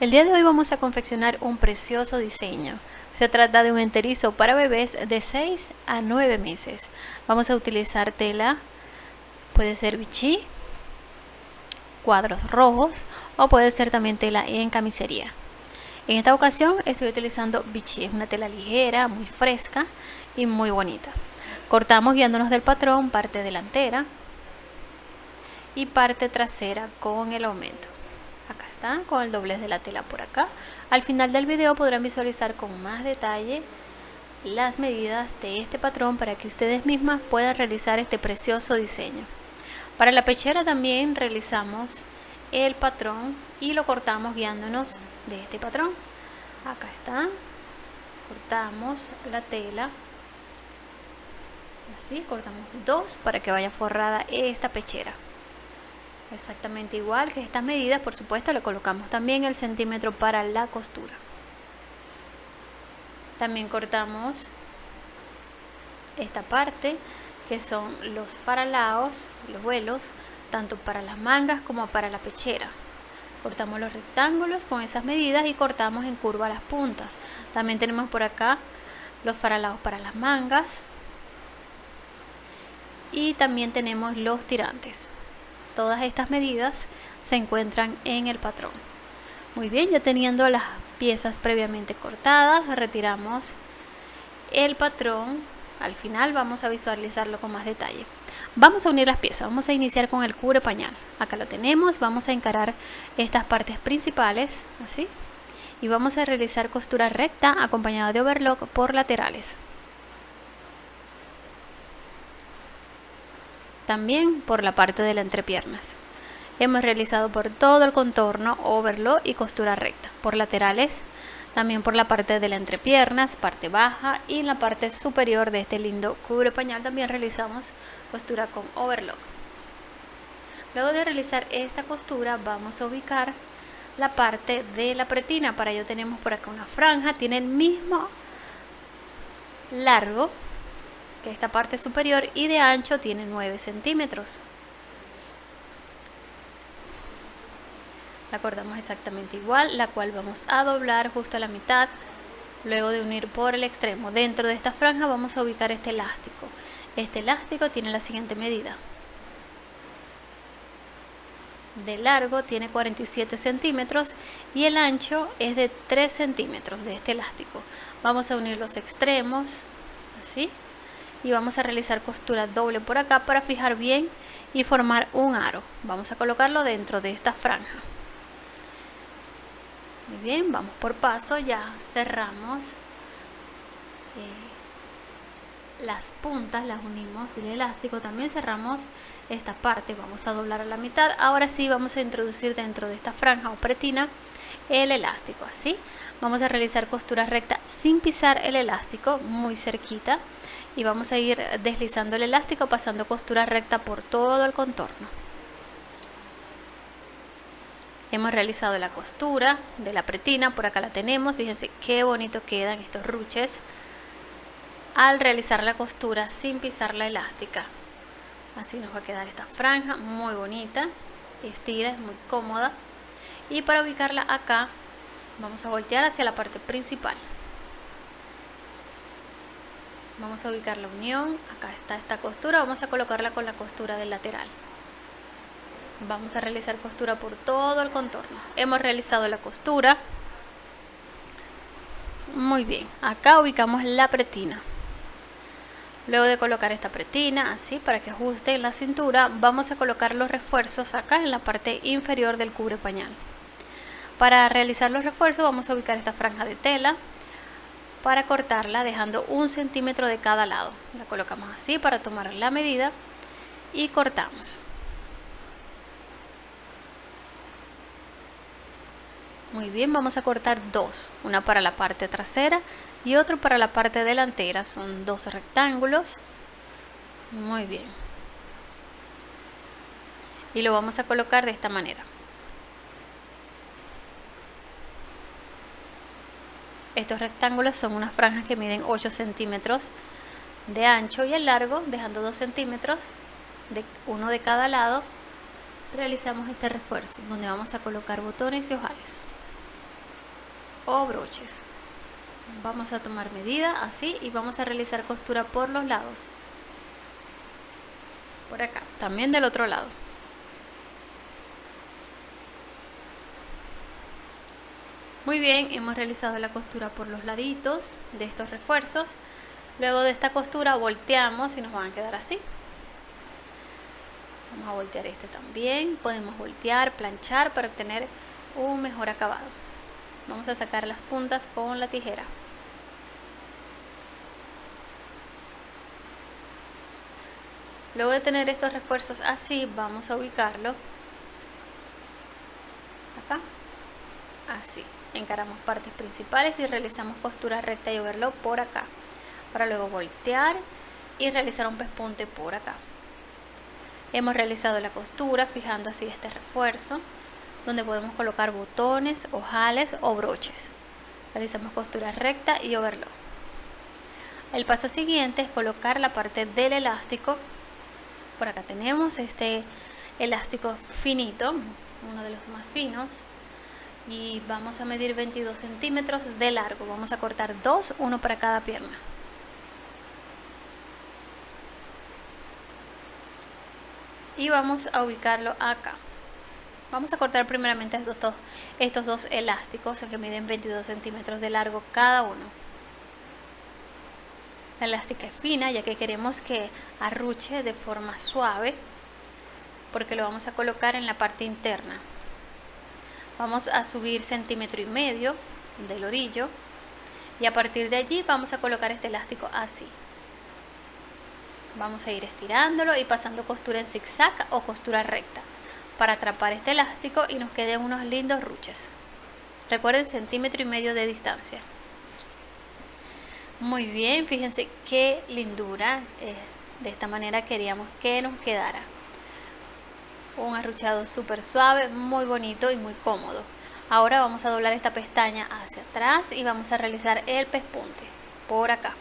El día de hoy vamos a confeccionar un precioso diseño. Se trata de un enterizo para bebés de 6 a 9 meses. Vamos a utilizar tela, puede ser bichí, cuadros rojos o puede ser también tela en camisería. En esta ocasión estoy utilizando bichí, es una tela ligera, muy fresca y muy bonita. Cortamos guiándonos del patrón parte delantera y parte trasera con el aumento con el doblez de la tela por acá. Al final del video podrán visualizar con más detalle las medidas de este patrón para que ustedes mismas puedan realizar este precioso diseño. Para la pechera también realizamos el patrón y lo cortamos guiándonos de este patrón. Acá está. Cortamos la tela. Así cortamos dos para que vaya forrada esta pechera exactamente igual que estas medidas por supuesto le colocamos también el centímetro para la costura. También cortamos esta parte que son los faralaos los vuelos tanto para las mangas como para la pechera. Cortamos los rectángulos con esas medidas y cortamos en curva las puntas. También tenemos por acá los faralaos para las mangas. Y también tenemos los tirantes Todas estas medidas se encuentran en el patrón. Muy bien, ya teniendo las piezas previamente cortadas, retiramos el patrón. Al final vamos a visualizarlo con más detalle. Vamos a unir las piezas, vamos a iniciar con el cubre pañal. Acá lo tenemos, vamos a encarar estas partes principales, así. Y vamos a realizar costura recta acompañada de overlock por laterales. También por la parte de la entrepiernas. Hemos realizado por todo el contorno overlock y costura recta, por laterales, también por la parte de la entrepiernas, parte baja y en la parte superior de este lindo cubre pañal también realizamos costura con overlock. Luego de realizar esta costura vamos a ubicar la parte de la pretina, para ello tenemos por acá una franja, tiene el mismo largo que esta parte superior y de ancho tiene 9 centímetros. La cortamos exactamente igual, la cual vamos a doblar justo a la mitad, luego de unir por el extremo. Dentro de esta franja vamos a ubicar este elástico. Este elástico tiene la siguiente medida. De largo tiene 47 centímetros y el ancho es de 3 centímetros de este elástico. Vamos a unir los extremos, así y vamos a realizar costura doble por acá para fijar bien y formar un aro. Vamos a colocarlo dentro de esta franja. Muy bien vamos por paso ya cerramos eh, las puntas las unimos del elástico también cerramos esta parte vamos a doblar a la mitad. Ahora sí vamos a introducir dentro de esta franja o pretina el elástico así vamos a realizar costura recta sin pisar el elástico muy cerquita y vamos a ir deslizando el elástico pasando costura recta por todo el contorno. Hemos realizado la costura de la pretina por acá la tenemos fíjense qué bonito quedan estos ruches. Al realizar la costura sin pisar la elástica así nos va a quedar esta franja muy bonita estira es muy cómoda. Y para ubicarla acá vamos a voltear hacia la parte principal vamos a ubicar la unión. Acá está esta costura. Vamos a colocarla con la costura del lateral. Vamos a realizar costura por todo el contorno. Hemos realizado la costura. Muy bien. Acá ubicamos la pretina. Luego de colocar esta pretina así para que ajuste en la cintura vamos a colocar los refuerzos acá en la parte inferior del cubre pañal. Para realizar los refuerzos vamos a ubicar esta franja de tela para cortarla dejando un centímetro de cada lado. La colocamos así para tomar la medida y cortamos. Muy bien vamos a cortar dos. Una para la parte trasera y otro para la parte delantera. Son dos rectángulos. Muy bien. Y lo vamos a colocar de esta manera Estos rectángulos son unas franjas que miden 8 centímetros de ancho y el largo, dejando 2 centímetros de uno de cada lado. Realizamos este refuerzo donde vamos a colocar botones y ojales. o broches vamos a tomar medida así y vamos a realizar costura por los lados por acá también del otro lado muy bien hemos realizado la costura por los laditos de estos refuerzos. Luego de esta costura volteamos y nos van a quedar así. Vamos a voltear este también. Podemos voltear planchar para obtener un mejor acabado. Vamos a sacar las puntas con la tijera. Luego de tener estos refuerzos así vamos a ubicarlo acá. Así encaramos partes principales y realizamos costura recta y overlock por acá para luego voltear y realizar un pespunte por acá. Hemos realizado la costura fijando así este refuerzo donde podemos colocar botones, ojales o broches. Realizamos costura recta y overlock. El paso siguiente es colocar la parte del elástico. Por acá tenemos este elástico finito uno de los más finos y vamos a medir 22 centímetros de largo. Vamos a cortar dos uno para cada pierna. Y vamos a ubicarlo acá. Vamos a cortar primeramente estos dos, estos dos elásticos que miden 22 centímetros de largo cada uno. La elástica es fina ya que queremos que arruche de forma suave porque lo vamos a colocar en la parte interna vamos a subir centímetro y medio del orillo y a partir de allí vamos a colocar este elástico así vamos a ir estirándolo y pasando costura en zigzag o costura recta para atrapar este elástico y nos queden unos lindos ruches recuerden centímetro y medio de distancia muy bien, fíjense qué lindura. Eh, de esta manera queríamos que nos quedara. Un arruchado súper suave, muy bonito y muy cómodo. Ahora vamos a doblar esta pestaña hacia atrás y vamos a realizar el pespunte por acá.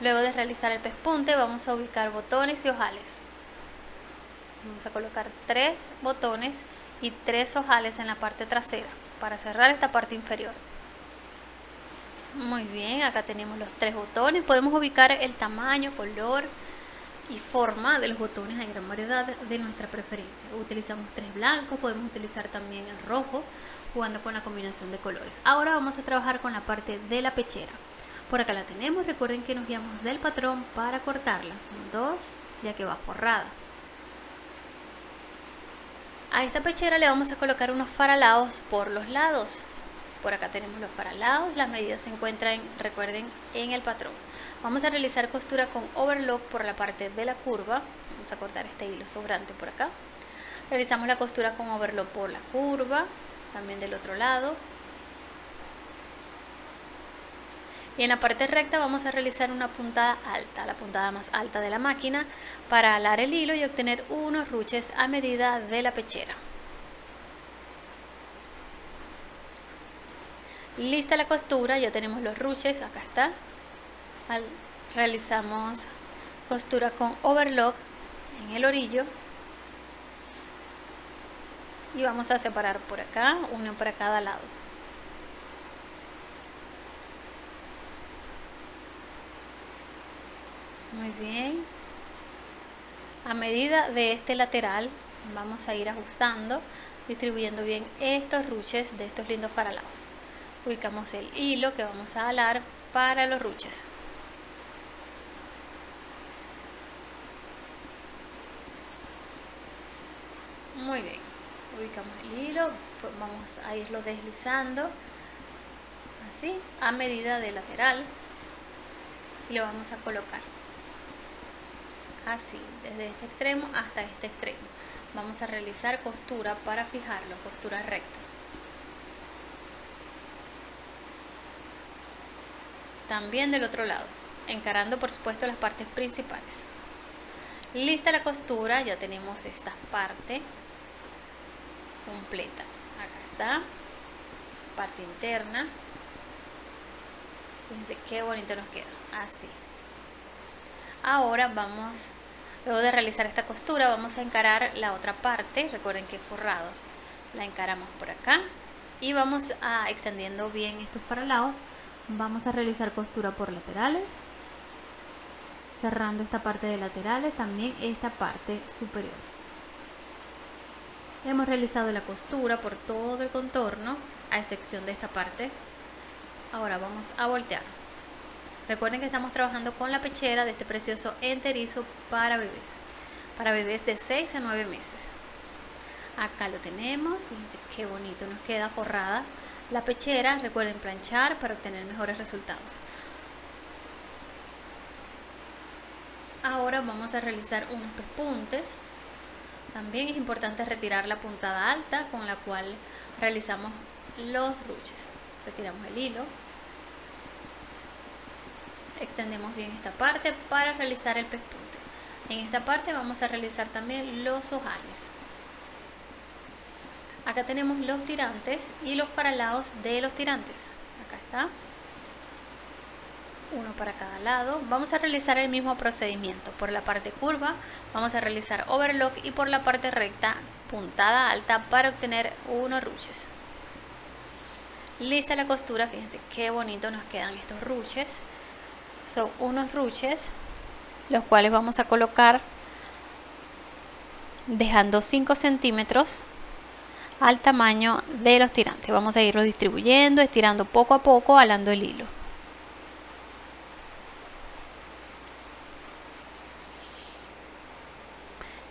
Luego de realizar el pespunte vamos a ubicar botones y ojales. Vamos a colocar tres botones y tres ojales en la parte trasera para cerrar esta parte inferior muy bien acá tenemos los tres botones podemos ubicar el tamaño color y forma de los botones hay gran variedad de nuestra preferencia. Utilizamos tres blancos podemos utilizar también el rojo jugando con la combinación de colores. Ahora vamos a trabajar con la parte de la pechera. Por acá la tenemos recuerden que nos guiamos del patrón para cortarla. Son dos ya que va forrada. A esta pechera le vamos a colocar unos faralados por los lados. Por acá tenemos los faralados, las medidas se encuentran, recuerden, en el patrón. Vamos a realizar costura con overlock por la parte de la curva. Vamos a cortar este hilo sobrante por acá. Realizamos la costura con overlock por la curva, también del otro lado. y en la parte recta vamos a realizar una puntada alta, la puntada más alta de la máquina para alar el hilo y obtener unos ruches a medida de la pechera. Lista la costura, ya tenemos los ruches, acá está. Realizamos costura con overlock en el orillo. Y vamos a separar por acá, uno para cada lado. muy bien. A medida de este lateral vamos a ir ajustando distribuyendo bien estos ruches de estos lindos faralados ubicamos el hilo que vamos a alar para los ruches muy bien ubicamos el hilo vamos a irlo deslizando así a medida de lateral y lo vamos a colocar así, desde este extremo hasta este extremo. Vamos a realizar costura para fijarlo, costura recta. También del otro lado, encarando por supuesto las partes principales. Lista la costura, ya tenemos esta parte completa. Acá está, parte interna. Fíjense qué bonito nos queda, así. Ahora vamos luego de realizar esta costura vamos a encarar la otra parte. Recuerden que es forrado. La encaramos por acá. Y vamos a extendiendo bien estos paralados vamos a realizar costura por laterales. Cerrando esta parte de laterales también esta parte superior hemos realizado la costura por todo el contorno a excepción de esta parte. Ahora vamos a voltear. Recuerden que estamos trabajando con la pechera de este precioso enterizo para bebés. Para bebés de 6 a 9 meses. Acá lo tenemos. Fíjense qué bonito nos queda forrada la pechera. Recuerden planchar para obtener mejores resultados. Ahora vamos a realizar unos pespuntes también es importante retirar la puntada alta con la cual realizamos los ruches. Retiramos el hilo. Extendemos bien esta parte para realizar el pespunte. En esta parte vamos a realizar también los ojales. Acá tenemos los tirantes y los faralados de los tirantes. Acá está uno para cada lado vamos a realizar el mismo procedimiento por la parte curva vamos a realizar overlock y por la parte recta puntada alta para obtener unos ruches lista la costura fíjense qué bonito nos quedan estos ruches son unos ruches los cuales vamos a colocar dejando 5 centímetros al tamaño de los tirantes. Vamos a irlo distribuyendo, estirando poco a poco, alando el hilo.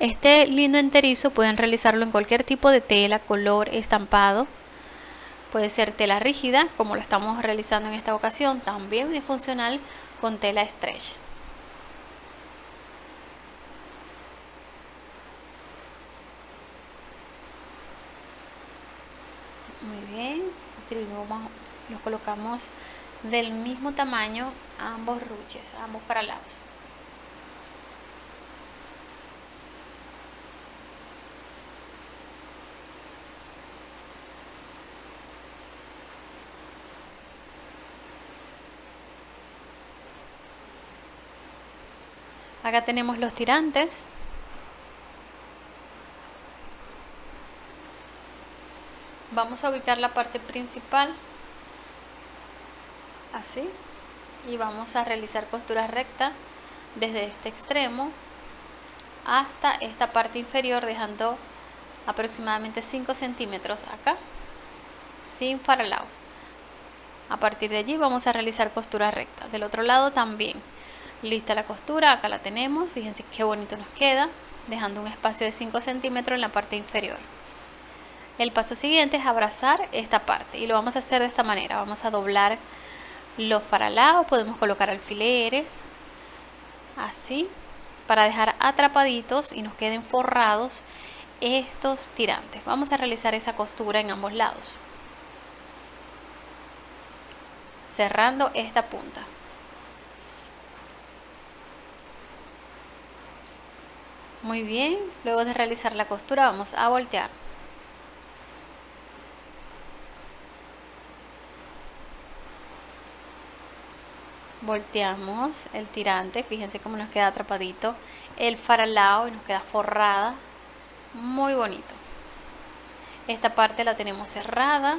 Este lindo enterizo pueden realizarlo en cualquier tipo de tela, color, estampado. Puede ser tela rígida, como lo estamos realizando en esta ocasión, también es funcional con tela stretch. los colocamos del mismo tamaño ambos ruches, a ambos faralados. Acá tenemos los tirantes. Vamos a ubicar la parte principal así y vamos a realizar costura recta desde este extremo hasta esta parte inferior dejando aproximadamente 5 centímetros acá sin faralaos. A partir de allí vamos a realizar costura recta. Del otro lado también lista la costura acá la tenemos fíjense qué bonito nos queda dejando un espacio de 5 centímetros en la parte inferior el paso siguiente es abrazar esta parte y lo vamos a hacer de esta manera. Vamos a doblar los faralados, podemos colocar alfileres, así, para dejar atrapaditos y nos queden forrados estos tirantes. Vamos a realizar esa costura en ambos lados. Cerrando esta punta. Muy bien, luego de realizar la costura vamos a voltear. volteamos el tirante fíjense cómo nos queda atrapadito el faralao y nos queda forrada muy bonito. Esta parte la tenemos cerrada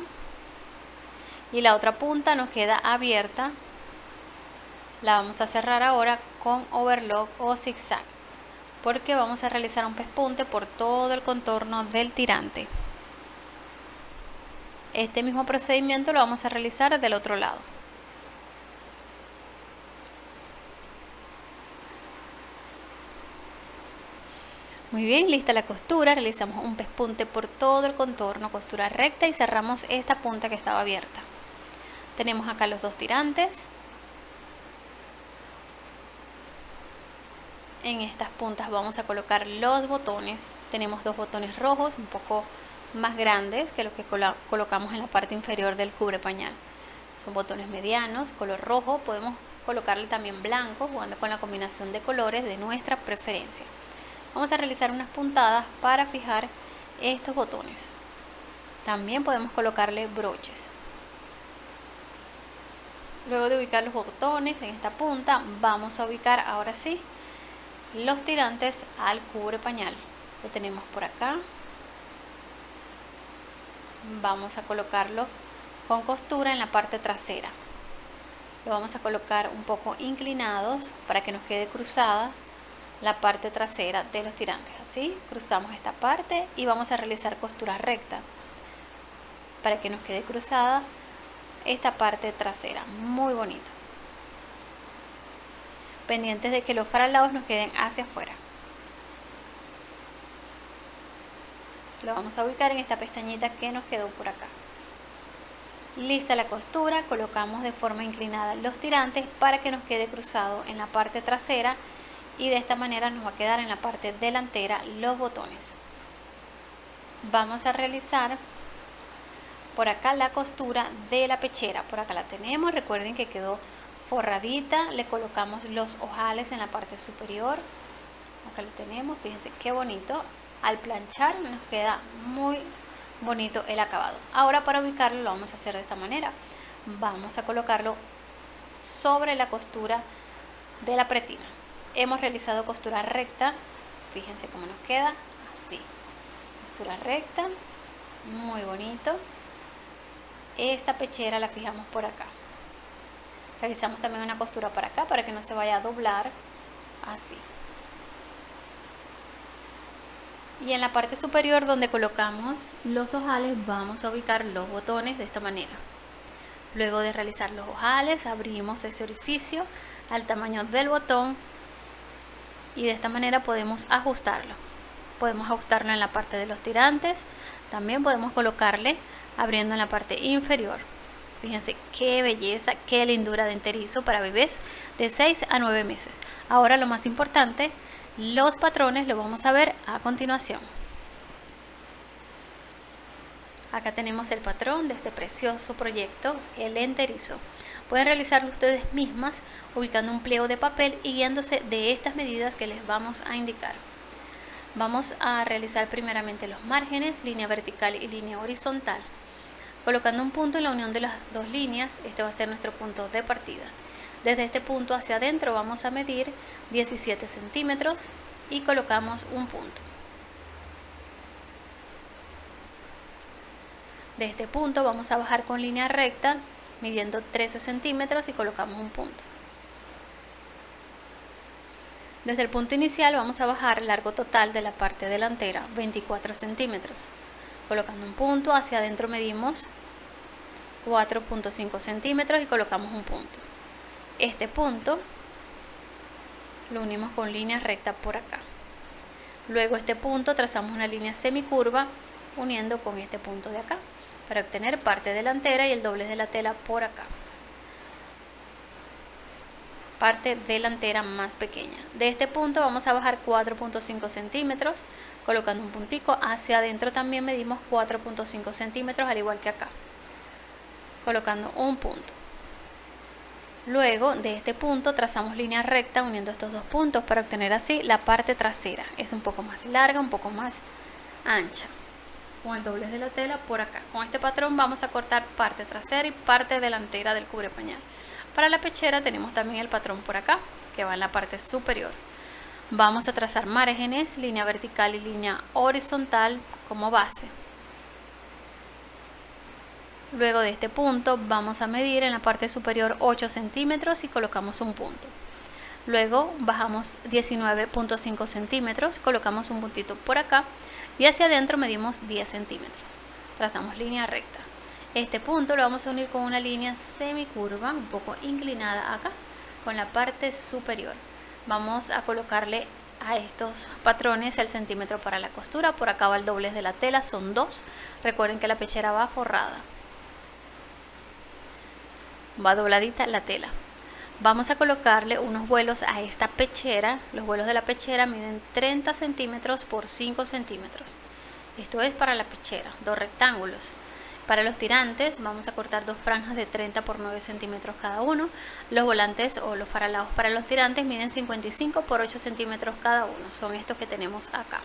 y la otra punta nos queda abierta. La vamos a cerrar ahora con overlock o zigzag porque vamos a realizar un pespunte por todo el contorno del tirante este mismo procedimiento lo vamos a realizar del otro lado Muy bien, lista la costura, realizamos un pespunte por todo el contorno, costura recta y cerramos esta punta que estaba abierta. Tenemos acá los dos tirantes. En estas puntas vamos a colocar los botones. Tenemos dos botones rojos, un poco más grandes que los que colocamos en la parte inferior del cubre pañal. Son botones medianos, color rojo. Podemos colocarle también blanco, jugando con la combinación de colores de nuestra preferencia vamos a realizar unas puntadas para fijar estos botones también podemos colocarle broches luego de ubicar los botones en esta punta vamos a ubicar ahora sí los tirantes al cubre pañal. Lo tenemos por acá. Vamos a colocarlo con costura en la parte trasera. Lo vamos a colocar un poco inclinados para que nos quede cruzada la parte trasera de los tirantes así cruzamos esta parte y vamos a realizar costura recta para que nos quede cruzada esta parte trasera. Muy bonito pendientes de que los faralados nos queden hacia afuera. Lo vamos a ubicar en esta pestañita que nos quedó por acá. Lista la costura colocamos de forma inclinada los tirantes para que nos quede cruzado en la parte trasera y de esta manera nos va a quedar en la parte delantera los botones. Vamos a realizar por acá la costura de la pechera. Por acá la tenemos. Recuerden que quedó forradita le colocamos los ojales en la parte superior. Acá lo tenemos fíjense qué bonito. Al planchar nos queda muy bonito el acabado. Ahora para ubicarlo lo vamos a hacer de esta manera. Vamos a colocarlo sobre la costura de la pretina. Hemos realizado costura recta fíjense cómo nos queda así. Costura recta muy bonito. Esta pechera la fijamos por acá realizamos también una costura para acá para que no se vaya a doblar así. Y en la parte superior donde colocamos los ojales vamos a ubicar los botones de esta manera. Luego de realizar los ojales abrimos ese orificio al tamaño del botón y de esta manera podemos ajustarlo. Podemos ajustarlo en la parte de los tirantes también podemos colocarle abriendo en la parte inferior fíjense qué belleza qué lindura de enterizo para bebés de 6 a 9 meses ahora lo más importante los patrones lo vamos a ver a continuación acá tenemos el patrón de este precioso proyecto el enterizo Pueden realizarlo ustedes mismas ubicando un pliego de papel y guiándose de estas medidas que les vamos a indicar. Vamos a realizar primeramente los márgenes, línea vertical y línea horizontal. Colocando un punto en la unión de las dos líneas, este va a ser nuestro punto de partida. Desde este punto hacia adentro vamos a medir 17 centímetros y colocamos un punto. De este punto vamos a bajar con línea recta midiendo 13 centímetros y colocamos un punto. Desde el punto inicial vamos a bajar largo total de la parte delantera 24 centímetros. Colocando un punto, hacia adentro medimos 4.5 centímetros y colocamos un punto. Este punto lo unimos con línea recta por acá. Luego este punto trazamos una línea semicurva uniendo con este punto de acá para obtener parte delantera y el doblez de la tela por acá parte delantera más pequeña. De este punto vamos a bajar 4.5 centímetros colocando un puntico. Hacia adentro también medimos 4.5 centímetros al igual que acá colocando un punto. Luego de este punto trazamos línea recta uniendo estos dos puntos para obtener así la parte trasera. Es un poco más larga un poco más ancha. Con el doblez de la tela por acá. Con este patrón vamos a cortar parte trasera y parte delantera del cubre pañal. Para la pechera tenemos también el patrón por acá, que va en la parte superior. Vamos a trazar márgenes, línea vertical y línea horizontal como base. Luego de este punto vamos a medir en la parte superior 8 centímetros y colocamos un punto. Luego bajamos 19.5 centímetros, colocamos un puntito por acá y hacia adentro medimos 10 centímetros. Trazamos línea recta. Este punto lo vamos a unir con una línea semicurva, un poco inclinada acá, con la parte superior. Vamos a colocarle a estos patrones el centímetro para la costura. Por acá va el doblez de la tela, son dos. Recuerden que la pechera va forrada. Va dobladita la tela. Vamos a colocarle unos vuelos a esta pechera. Los vuelos de la pechera miden 30 centímetros por 5 centímetros. Esto es para la pechera, dos rectángulos. Para los tirantes vamos a cortar dos franjas de 30 por 9 centímetros cada uno. Los volantes o los faralados para los tirantes miden 55 por 8 centímetros cada uno. Son estos que tenemos acá.